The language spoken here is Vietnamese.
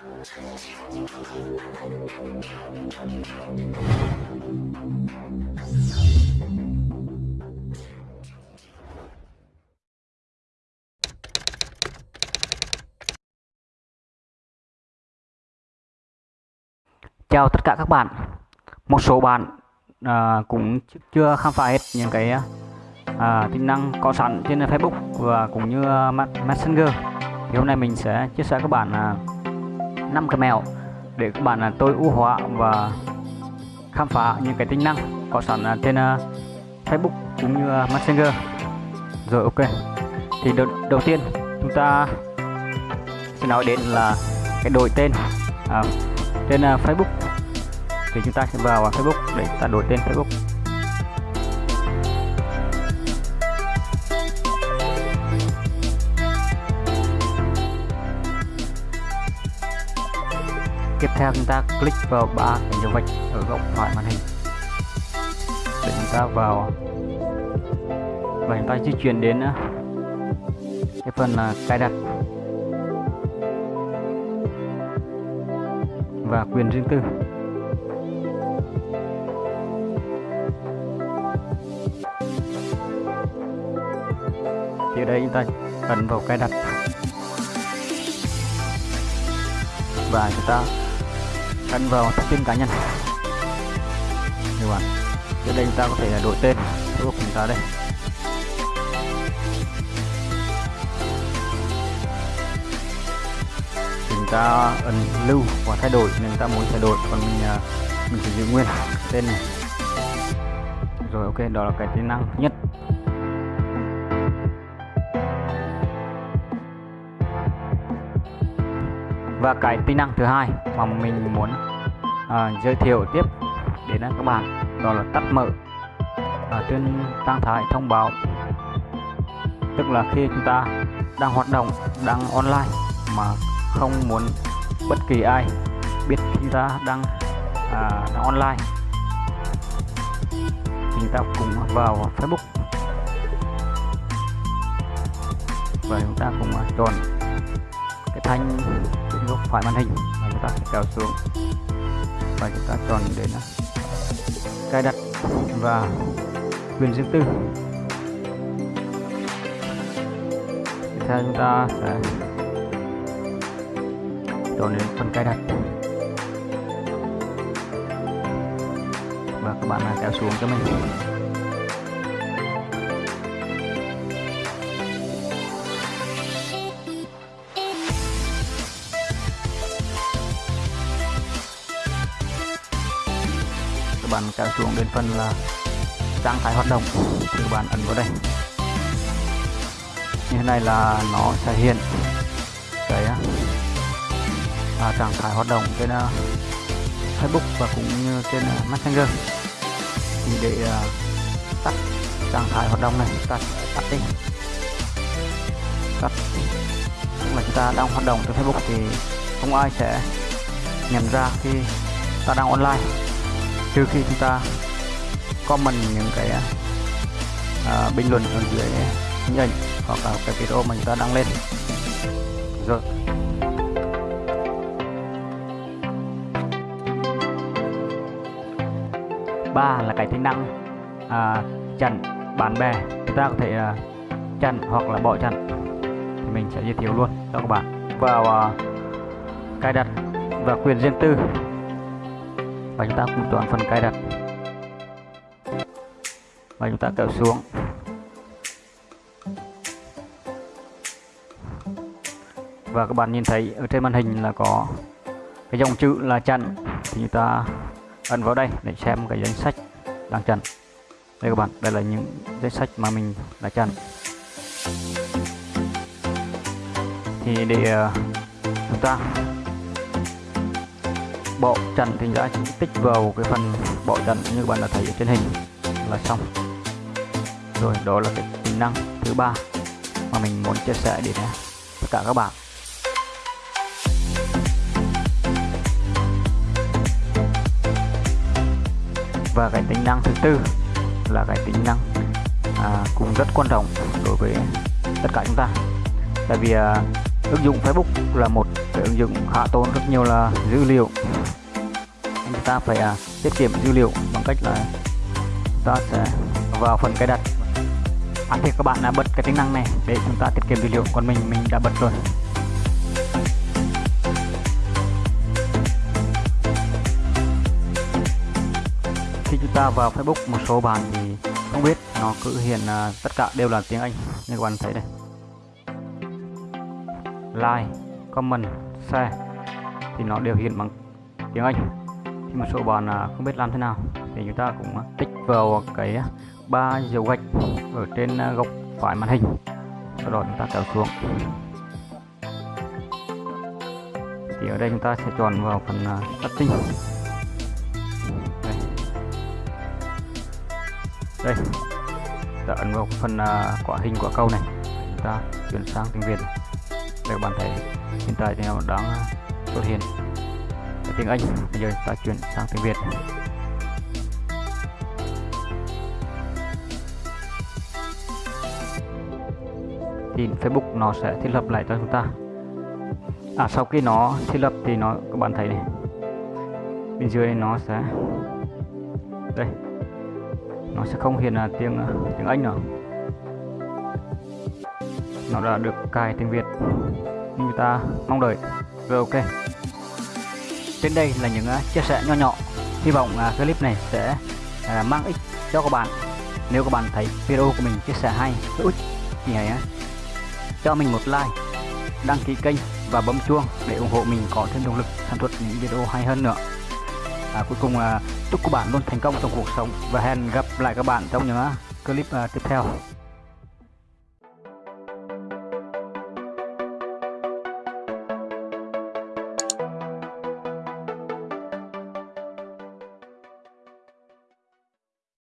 Chào tất cả các bạn. Một số bạn à, cũng chưa khám phá hết những cái à, tính năng có sẵn trên Facebook và cũng như Messenger. Thì hôm nay mình sẽ chia sẻ các bạn à, 5 cái mẹo để các bạn à, tối ưu hóa và khám phá những cái tính năng có sẵn à, trên à, Facebook cũng như à, Messenger. Rồi ok. Thì đầu, đầu tiên chúng ta sẽ nói đến là cái đổi tên à, trên Facebook thì chúng ta sẽ vào Facebook để ta đổi tên Facebook theo chúng ta, click vào ba cái dấu vạch ở góc phải màn hình. Để chúng ta vào. Và chúng ta di chuyển đến ờ, cái phần là cài đặt. Và quyền riêng tư. Thì ở đây chúng ta ấn vào cài đặt. Và chúng ta căn vào thông tin cá nhân. Các bạn Giờ đây chúng ta có thể đổi tên, Facebook của chúng ta đây. Chúng ta ấn lưu và thay đổi nên ta muốn thay đổi, còn mình à, mình chỉ giữ nguyên tên này. Rồi, ok, đó là cái tính năng nhất. Và cái tính năng thứ hai mà mình muốn à, giới thiệu tiếp đến các bạn đó là tắt mở ở trên trang thái thông báo. Tức là khi chúng ta đang hoạt động đang online mà không muốn bất kỳ ai biết chúng ta đang à, đang online chúng ta cùng vào Facebook. Và chúng ta cùng chọn thanh bên góc phải màn hình và chúng ta sẽ kéo xuống. Và chúng ta chọn đến à, cài đặt và quyền riêng tư. Tiếp theo chúng ta sẽ chọn đến phần cài đặt. Và các bạn kéo xuống cho mình. Các bạn kéo xuống đến phần là trạng thái hoạt động thì các bạn ấn vào đây. Như thế này là nó sẽ hiện cái à, à trạng thái hoạt động trên uh, Facebook và cũng như trên uh, Messenger. Thì để uh, tắt trạng thái hoạt động này tắt tắt đi. Tắt. Tức là chúng ta đang hoạt động trên Facebook thì không ai sẽ nhận ra khi ta đang online trừ khi chúng ta comment những cái uh, bình luận ở dưới hình ảnh hoặc là cái video mà chúng ta đăng lên. Rồi. Ba là cái tính năng à, chặn bạn bè. Chúng ta có thể à, chặn hoặc là bỏ chặn. Thì mình sẽ giới thiệu luôn cho các bạn. Vào à, cài đặt và quyền riêng tư và chúng ta cùng chọn phần cài đặt. Và chúng ta kéo xuống. Và các bạn nhìn thấy ở trên màn hình là có cái dòng chữ là chặn. Thì chúng ta ấn vào đây để xem cái danh sách đang chặn. Đây các bạn đây là những danh sách mà mình đã chặn. Thì để uh, chúng ta bộ trần thì đã tích vào cái phần bộ trần như các bạn đã thấy ở trên hình là xong. Rồi đó là cái tính năng thứ ba mà mình muốn chia sẻ đến tất cả các bạn. Và cái tính năng thứ tư là cái tính năng à, cũng rất quan trọng đối với tất cả chúng ta. Tại vì à, ứng dụng Facebook là một cái ứng dụng khá tốn rất nhiều là dữ liệu. Chúng ta phải à, tiết kiệm dữ liệu bằng cách là chúng ta sẽ vào phần cài đặt. À, thì các bạn đã bật cái tính năng này để chúng ta tiết kiệm dữ liệu còn mình mình đã bật rồi. Khi chúng ta vào Facebook một số bạn thì không biết nó cứ hiện uh, à, tất cả đều là tiếng Anh. Như các bạn thấy đây like, comment, share. Thì nó đều hiện bằng tiếng Anh. Thì một số bạn à, không biết làm thế nào. Thì chúng ta cũng à, tích vào cái à, ba dấu gạch ở trên góc phải màn hình. Sau đó chúng ta kéo xuống. Thì ở đây chúng ta sẽ chọn vào phần setting. Đây. Ta ấn vào phần quả hình, quả câu này. Chúng ta chuyển sang tiếng việt các bạn thấy hiện tại thì nó đang xuất hiện. Tiếng anh. Bây giờ ta chuyển sang tiếng việt. Thì facebook nó sẽ thiết lập lại cho chúng ta. À sau khi nó thiết lập thì nó, các bạn thấy này. Bên dưới nó sẽ, đây. Nó sẽ không hiện là tiếng tiếng Anh nữa nó đã được cài tiếng Việt như người ta mong đợi. Rồi ok. Trên đây là những à, chia sẻ nho nhỏ. Hy vọng à, clip này sẽ à, mang ích cho các bạn. Nếu các bạn thấy video của mình chia sẻ hay hữu ích thì hãy cho mình một like đăng ký kênh và bấm chuông để ủng hộ mình có thêm động lực sản xuất những video hay hơn nữa. À, cuối cùng chúc các bạn luôn thành công trong cuộc sống và hẹn gặp lại các bạn trong những clip tiếp theo.